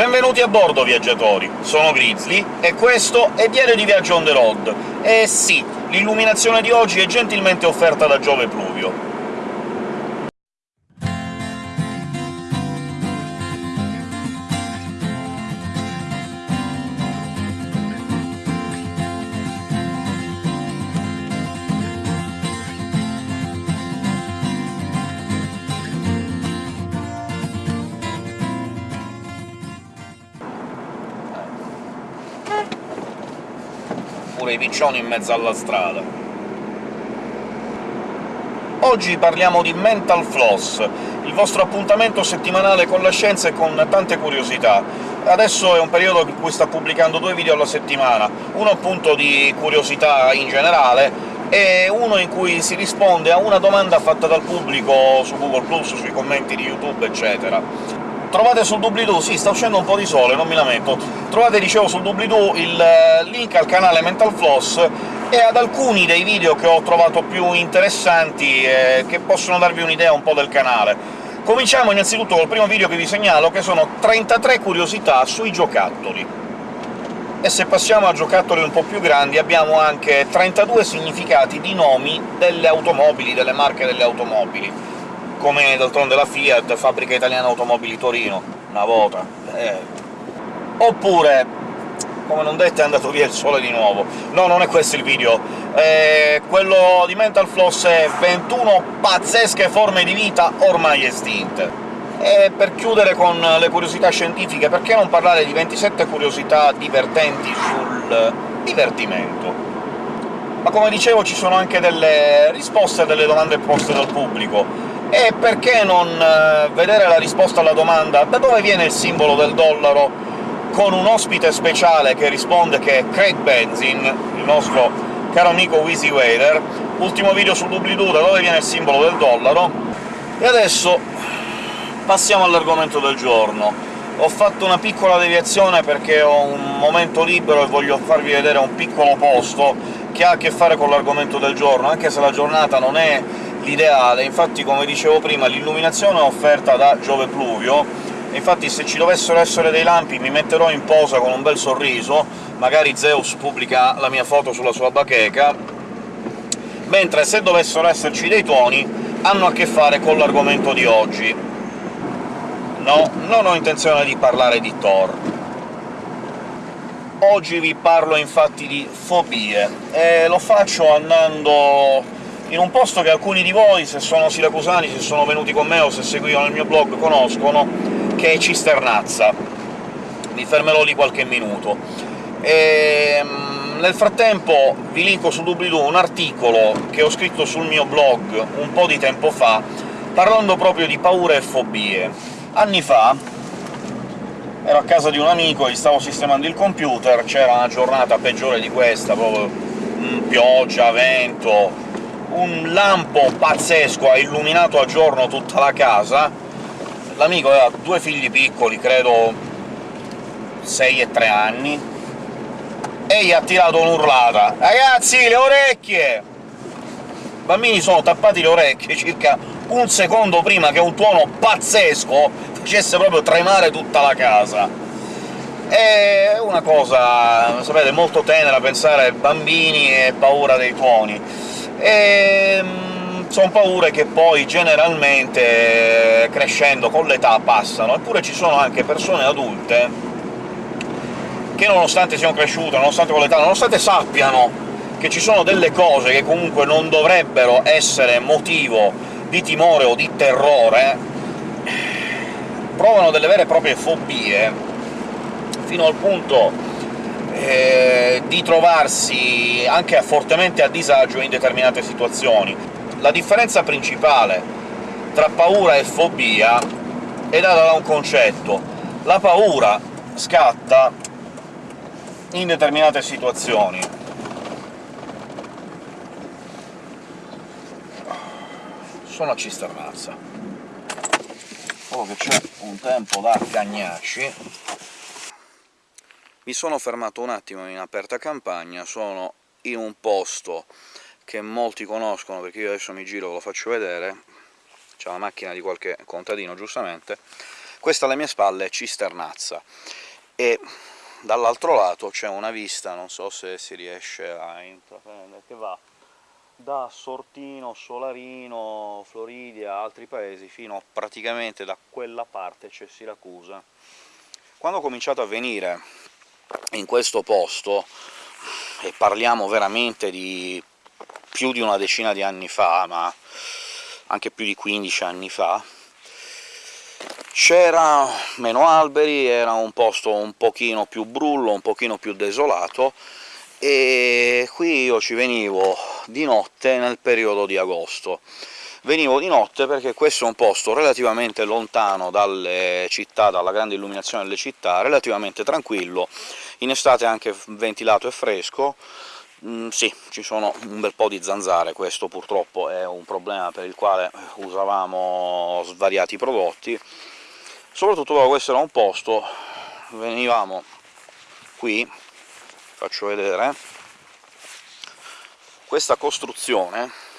Benvenuti a bordo, viaggiatori! Sono Grizzly, e questo è Diario di Viaggio on the road. E sì, l'illuminazione di oggi è gentilmente offerta da Giove Pluvio. Pure i piccioni in mezzo alla strada. Oggi parliamo di Mental Floss, il vostro appuntamento settimanale con la scienza e con tante curiosità. Adesso è un periodo in cui sto pubblicando due video alla settimana, uno appunto di curiosità in generale, e uno in cui si risponde a una domanda fatta dal pubblico su Google+, sui commenti di YouTube, eccetera. Trovate sul doobly-doo, sì, sta uscendo un po' di sole, non mi lamento, trovate, dicevo, sul doobly-doo il eh, link al canale Mental Floss e ad alcuni dei video che ho trovato più interessanti e che possono darvi un'idea un po' del canale. Cominciamo innanzitutto col primo video che vi segnalo, che sono 33 curiosità sui giocattoli. E se passiamo a giocattoli un po' più grandi abbiamo anche 32 significati di nomi delle automobili, delle marche delle automobili come d'altronde la Fiat, fabbrica italiana automobili Torino, una volta. Eh. Oppure, come non detto, è andato via il sole di nuovo. No, non è questo il video. Eh, quello di Mental Floss è 21 pazzesche forme di vita ormai estinte. E per chiudere con le curiosità scientifiche, perché non parlare di 27 curiosità divertenti sul divertimento? Ma come dicevo ci sono anche delle risposte a delle domande poste dal pubblico, e perché non eh, vedere la risposta alla domanda «Da dove viene il simbolo del dollaro?» con un ospite speciale che risponde che è Craig Benzin, il nostro caro amico Wheezy Wader, ultimo video su doobly-doo da dove viene il simbolo del dollaro, e adesso passiamo all'argomento del giorno. Ho fatto una piccola deviazione perché ho un momento libero e voglio farvi vedere un piccolo posto che ha a che fare con l'argomento del giorno, anche se la giornata non è l'ideale. Infatti, come dicevo prima, l'illuminazione è offerta da Giove Pluvio, infatti se ci dovessero essere dei lampi mi metterò in posa con un bel sorriso, magari Zeus pubblica la mia foto sulla sua bacheca, mentre se dovessero esserci dei tuoni hanno a che fare con l'argomento di oggi. No, non ho intenzione di parlare di Thor. Oggi vi parlo infatti di fobie, e lo faccio andando in un posto che alcuni di voi, se sono siracusani, se sono venuti con me o se seguivano il mio blog, conoscono, che è Cisternazza. Mi fermerò lì qualche minuto. E, ehm, nel frattempo vi linko su doobly-doo un articolo che ho scritto sul mio blog un po' di tempo fa, parlando proprio di paure e fobie. Anni fa ero a casa di un amico, gli stavo sistemando il computer, c'era una giornata peggiore di questa, proprio mm, pioggia, vento, un lampo pazzesco ha illuminato a giorno tutta la casa. L'amico aveva due figli piccoli, credo 6 e 3 anni, e gli ha tirato un'urlata. «Ragazzi, le orecchie!» I bambini sono tappati le orecchie circa un secondo prima che un tuono pazzesco facesse proprio tremare tutta la casa. È una cosa, sapete, molto tenera pensare bambini e paura dei tuoni e mm, sono paure che poi generalmente, crescendo con l'età, passano. Eppure ci sono anche persone adulte che nonostante siano cresciute, nonostante con l'età, nonostante sappiano che ci sono delle cose che comunque non dovrebbero essere motivo di timore o di terrore, provano delle vere e proprie fobie, fino al punto eh, di trovarsi anche fortemente a disagio in determinate situazioni. La differenza principale tra paura e fobia è data da un concetto. La paura scatta in determinate situazioni. Sono a Cisternazza. Solo che c'è un tempo da cagnacci, mi sono fermato un attimo in aperta campagna, sono in un posto che molti conoscono, perché io adesso mi giro e lo faccio vedere, c'è la macchina di qualche contadino, giustamente, Questa alle mie spalle è Cisternazza, e dall'altro lato c'è una vista, non so se si riesce a intraprendere, che va da Sortino, Solarino, Floridia, altri paesi, fino praticamente da quella parte c'è Siracusa. Quando ho cominciato a venire in questo posto, e parliamo veramente di più di una decina di anni fa, ma anche più di 15 anni fa, c'era meno alberi, era un posto un pochino più brullo, un pochino più desolato, e qui io ci venivo di notte nel periodo di agosto. Venivo di notte perché questo è un posto relativamente lontano dalle città, dalla grande illuminazione delle città, relativamente tranquillo, in estate anche ventilato e fresco, Mm, sì, ci sono un bel po' di zanzare, questo purtroppo è un problema per il quale usavamo svariati prodotti, soprattutto però questo era un posto, venivamo qui, faccio vedere, questa costruzione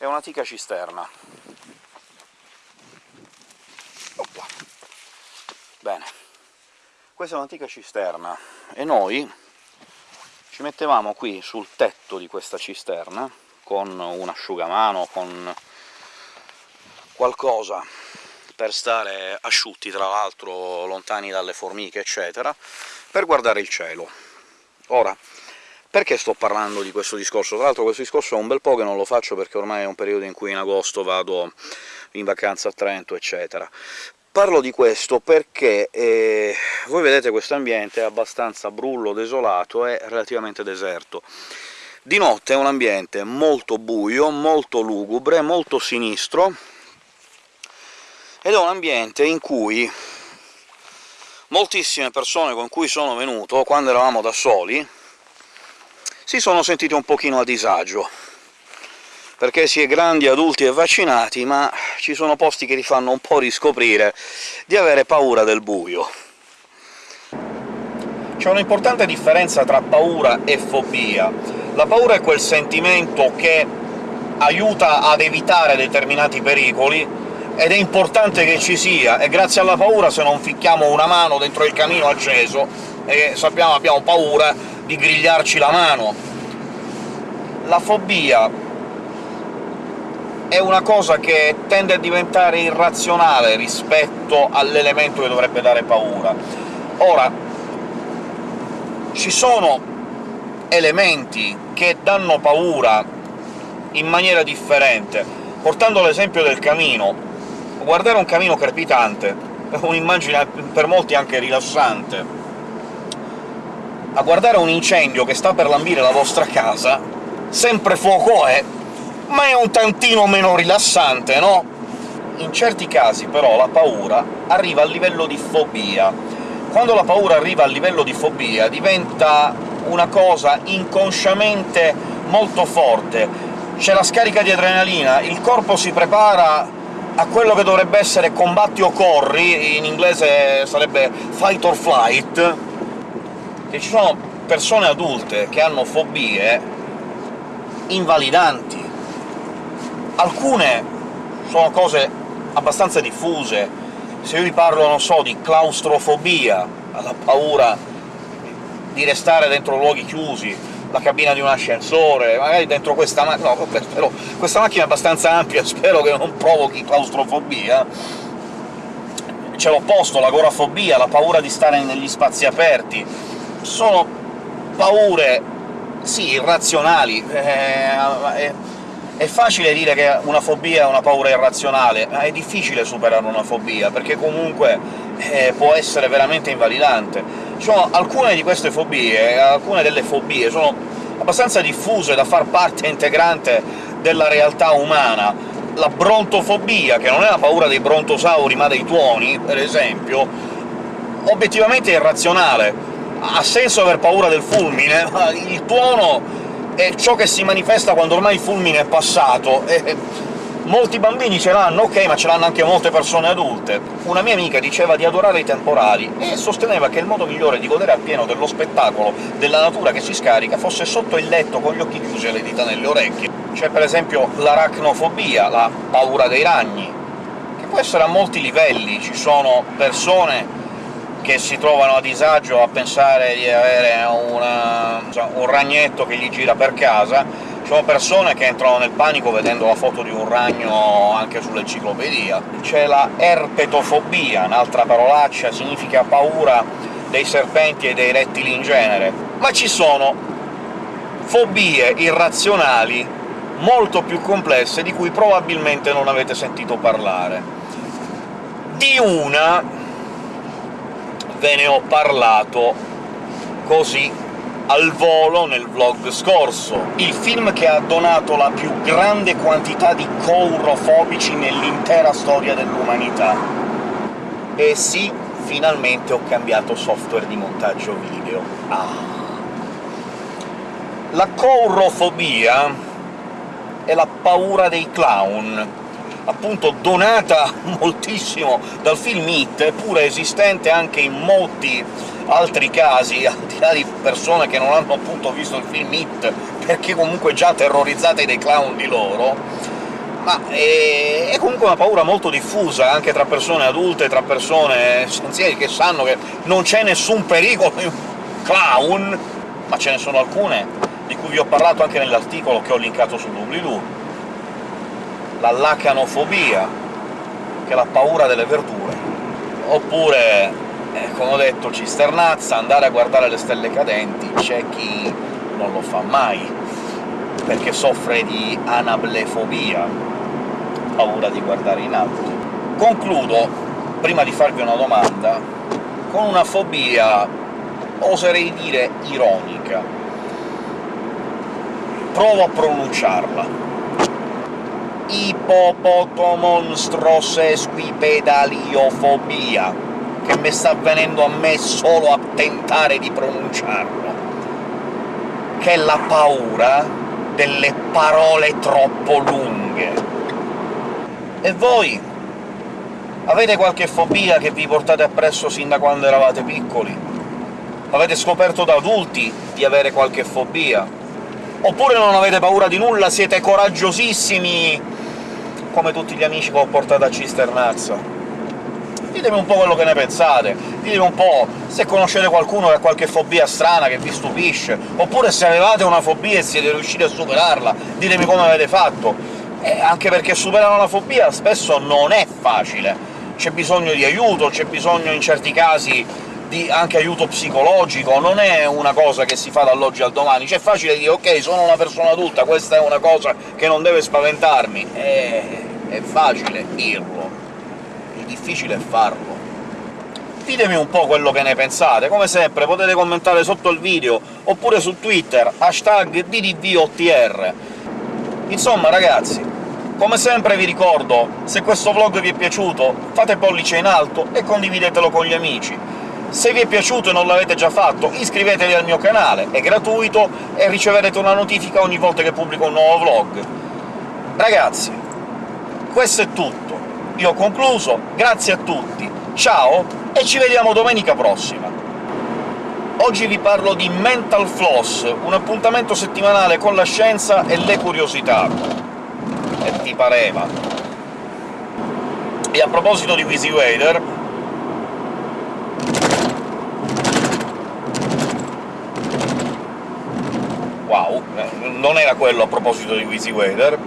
è un'antica cisterna. Opla. Bene questa è un'antica cisterna, e noi ci mettevamo qui sul tetto di questa cisterna, con un asciugamano, con qualcosa per stare asciutti, tra l'altro lontani dalle formiche, eccetera, per guardare il cielo. Ora, perché sto parlando di questo discorso? Tra l'altro questo discorso è un bel po' che non lo faccio, perché ormai è un periodo in cui in agosto vado in vacanza a Trento, eccetera. Parlo di questo perché eh, voi vedete questo ambiente è abbastanza brullo, desolato e relativamente deserto. Di notte è un ambiente molto buio, molto lugubre, molto sinistro, ed è un ambiente in cui moltissime persone con cui sono venuto, quando eravamo da soli, si sono sentite un pochino a disagio perché si è grandi, adulti e vaccinati, ma ci sono posti che ti fanno un po' riscoprire di avere paura del buio. C'è un'importante differenza tra paura e fobia. La paura è quel sentimento che aiuta ad evitare determinati pericoli, ed è importante che ci sia, e grazie alla paura se non ficchiamo una mano dentro il camino acceso, e sappiamo abbiamo paura di grigliarci la mano. La fobia è una cosa che tende a diventare irrazionale rispetto all'elemento che dovrebbe dare paura. Ora, ci sono elementi che danno paura in maniera differente. Portando l'esempio del camino, guardare un camino crepitante è un'immagine per molti anche rilassante. A guardare un incendio che sta per lambire la vostra casa, sempre fuoco è, ma è un tantino meno rilassante, no? In certi casi, però, la paura arriva al livello di fobia. Quando la paura arriva al livello di fobia diventa una cosa inconsciamente molto forte. C'è la scarica di adrenalina, il corpo si prepara a quello che dovrebbe essere combatti o corri, in inglese sarebbe fight or flight, e ci sono persone adulte che hanno fobie invalidanti, Alcune sono cose abbastanza diffuse. Se io vi parlo, non so, di claustrofobia, la paura di restare dentro luoghi chiusi, la cabina di un ascensore, magari dentro questa macchina... no, spero... questa macchina è abbastanza ampia, spero che non provochi claustrofobia. C'è l'opposto, l'agorafobia, la paura di stare negli spazi aperti. Sono paure, sì, irrazionali, eh, è facile dire che una fobia è una paura irrazionale, ma è difficile superare una fobia, perché comunque eh, può essere veramente invalidante. Cioè, alcune di queste fobie, alcune delle fobie, sono abbastanza diffuse da far parte integrante della realtà umana. La brontofobia, che non è la paura dei brontosauri ma dei tuoni, per esempio, obiettivamente è irrazionale. Ha senso aver paura del fulmine, ma il tuono è ciò che si manifesta quando ormai il fulmine è passato, e Molti bambini ce l'hanno, ok, ma ce l'hanno anche molte persone adulte. Una mia amica diceva di adorare i temporali, e sosteneva che il modo migliore di godere appieno dello spettacolo della natura che si scarica fosse sotto il letto con gli occhi chiusi e le dita nelle orecchie. C'è per esempio l'aracnofobia, la paura dei ragni, che può essere a molti livelli. Ci sono persone che si trovano a disagio a pensare di avere una, un ragnetto che gli gira per casa, ci sono persone che entrano nel panico vedendo la foto di un ragno anche sull'enciclopedia. C'è la erpetofobia, un'altra parolaccia, significa paura dei serpenti e dei rettili in genere. Ma ci sono fobie irrazionali molto più complesse di cui probabilmente non avete sentito parlare. Di una ve ne ho parlato così al volo nel vlog scorso. Il film che ha donato la più grande quantità di couro-fobici nell'intera storia dell'umanità. E sì, finalmente ho cambiato software di montaggio video. Ah. La courofobia è la paura dei clown, appunto donata moltissimo dal film Hit, eppure esistente anche in molti altri casi, al di là di persone che non hanno appunto visto il film Hit, perché comunque già terrorizzate dai clown di loro, ma è, è, comunque una paura molto diffusa, anche tra persone adulte, tra persone senzienti, che sanno che non c'è nessun pericolo in un clown, ma ce ne sono alcune di cui vi ho parlato anche nell'articolo che ho linkato su doobly-doo la lacanofobia, che è la paura delle verdure, oppure, eh, come ho detto, cisternazza, andare a guardare le stelle cadenti, c'è chi non lo fa mai, perché soffre di anablefobia, paura di guardare in alto. Concludo, prima di farvi una domanda, con una fobia, oserei dire ironica. Provo a pronunciarla ipopotomonstrosesquipedaliofobia, che mi sta venendo a me solo a tentare di pronunciarlo, che è la paura delle parole troppo lunghe. E voi? Avete qualche fobia che vi portate appresso sin da quando eravate piccoli? Avete scoperto da adulti di avere qualche fobia? Oppure non avete paura di nulla, siete coraggiosissimi come tutti gli amici che ho portato a Cisternazzo. Ditemi un po' quello che ne pensate, ditemi un po' se conoscete qualcuno che ha qualche fobia strana che vi stupisce, oppure se avevate una fobia e siete riusciti a superarla, ditemi come avete fatto. Eh, anche perché superare una fobia spesso non è facile, c'è bisogno di aiuto, c'è bisogno in certi casi di anche aiuto psicologico, non è una cosa che si fa dall'oggi al domani. C'è facile dire «ok, sono una persona adulta, questa è una cosa che non deve spaventarmi». È, è facile dirlo, il difficile è farlo. Ditemi un po' quello che ne pensate, come sempre potete commentare sotto il video, oppure su Twitter, hashtag DDVOTR. Insomma, ragazzi, come sempre vi ricordo, se questo vlog vi è piaciuto, fate pollice in alto e condividetelo con gli amici. Se vi è piaciuto e non l'avete già fatto, iscrivetevi al mio canale, è gratuito e riceverete una notifica ogni volta che pubblico un nuovo vlog. Ragazzi, questo è tutto. Io ho concluso, grazie a tutti, ciao e ci vediamo domenica prossima! Oggi vi parlo di Mental Floss, un appuntamento settimanale con la scienza e le curiosità. E ti pareva. E a proposito di WYSIWYDER, Wow, non era quello a proposito di WYSIWYDER,